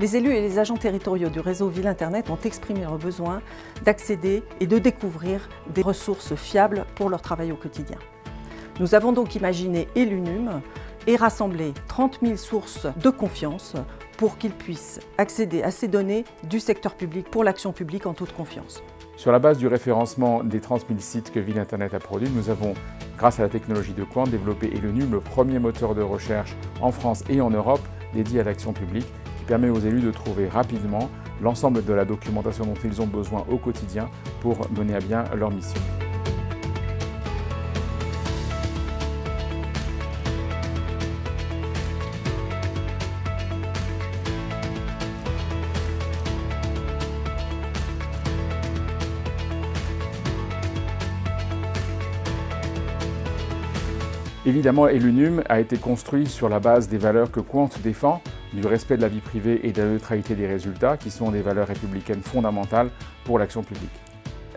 Les élus et les agents territoriaux du réseau Ville Internet ont exprimé leur besoin d'accéder et de découvrir des ressources fiables pour leur travail au quotidien. Nous avons donc imaginé Elunum et rassemblé 30 000 sources de confiance pour qu'ils puissent accéder à ces données du secteur public pour l'action publique en toute confiance. Sur la base du référencement des 30 000 sites que Ville Internet a produit, nous avons, grâce à la technologie de Quant, développé Elunum, le premier moteur de recherche en France et en Europe dédié à l'action publique permet aux élus de trouver rapidement l'ensemble de la documentation dont ils ont besoin au quotidien pour mener à bien leur mission. Évidemment, Elunum a été construit sur la base des valeurs que Quant défend, du respect de la vie privée et de la neutralité des résultats, qui sont des valeurs républicaines fondamentales pour l'action publique.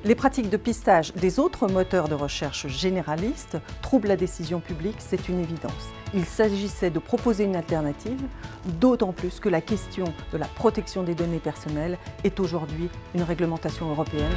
Les pratiques de pistage des autres moteurs de recherche généralistes troublent la décision publique, c'est une évidence. Il s'agissait de proposer une alternative, d'autant plus que la question de la protection des données personnelles est aujourd'hui une réglementation européenne.